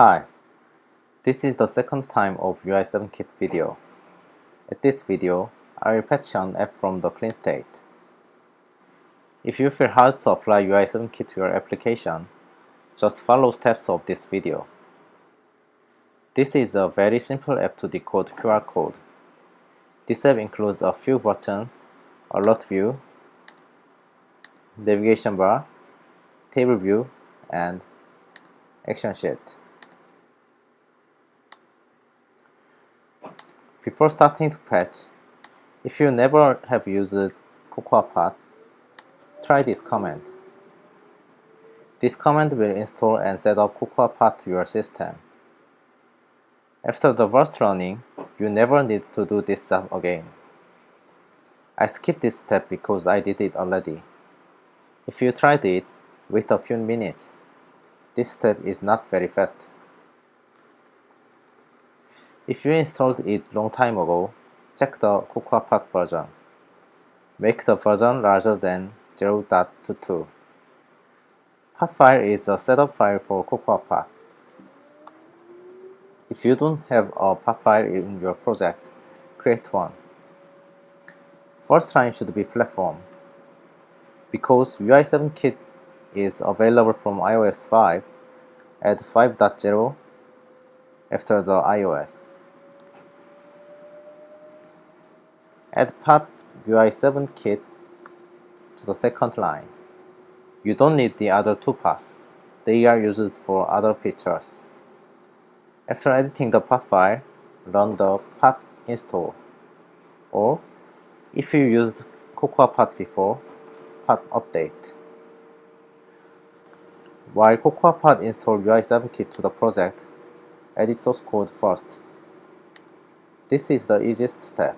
Hi, this is the second time of UI7Kit video. At this video, I will patch an app from the clean state. If you feel hard to apply UI7Kit to your application, just follow steps of this video. This is a very simple app to decode QR code. This app includes a few buttons, alert view, navigation bar, table view, and action sheet. Before starting to patch, if you never have used CocoaPods, try this command. This command will install and set up CocoaPods to your system. After the first running, you never need to do this job again. I skipped this step because I did it already. If you tried it, wait a few minutes. This step is not very fast. If you installed it long time ago, check the CocoaPods version. Make the version larger than 0.22. Pod file is a setup file for CocoaPods. If you don't have a pod file in your project, create one. First line should be platform. Because UI7Kit is available from iOS 5, add 5.0 after the iOS. Add Pod UI7 kit to the second line. You don't need the other two pods. They are used for other features. After editing the pod file, run the pod install. Or, if you used CocoaPods before, pod update. While CocoaPods install UI7 kit to the project, edit source code first. This is the easiest step.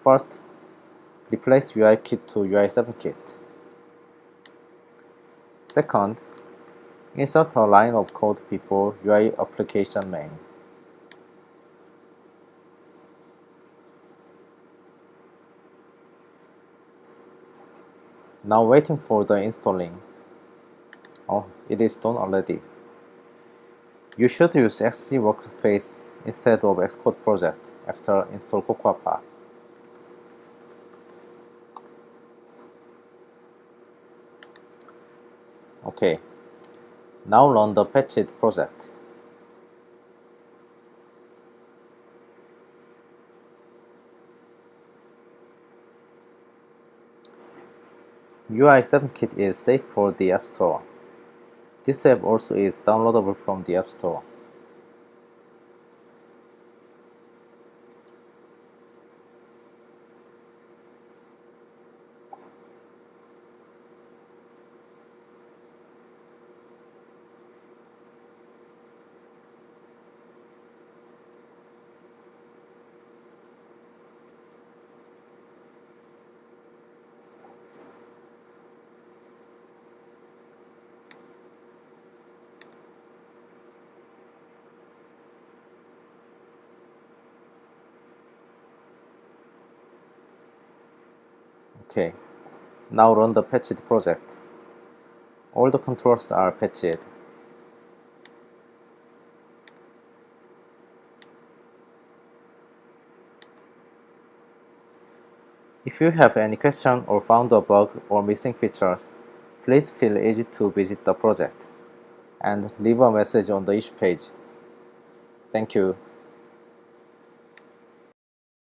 First, replace UIKit to UI7Kit. Second, insert a line of code before UI application main. Now waiting for the installing. Oh, it is done already. You should use Xcode Workspace instead of Xcode project after install CocoaPods. OK. Now run the patched project. UI7Kit is safe for the App Store. This app also is downloadable from the App Store. OK, now run the patched project. All the controls are patched. If you have any question or found a bug or missing features, please feel easy to visit the project and leave a message on the issue page. Thank you.